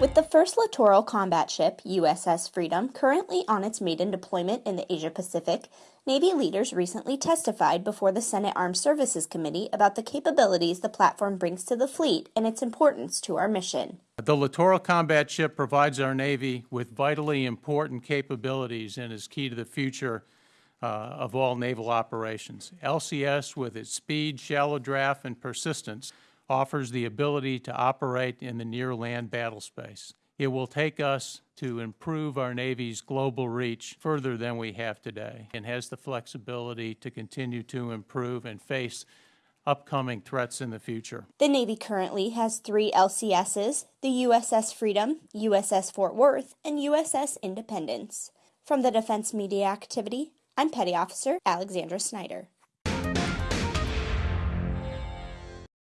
With the first littoral combat ship, USS Freedom, currently on its maiden deployment in the Asia Pacific, Navy leaders recently testified before the Senate Armed Services Committee about the capabilities the platform brings to the fleet and its importance to our mission. The littoral combat ship provides our Navy with vitally important capabilities and is key to the future uh, of all naval operations. LCS, with its speed, shallow draft, and persistence, offers the ability to operate in the near-land battle space. It will take us to improve our Navy's global reach further than we have today and has the flexibility to continue to improve and face upcoming threats in the future. The Navy currently has three LCSs the USS Freedom, USS Fort Worth, and USS Independence. From the Defense Media Activity, I'm Petty Officer Alexandra Snyder.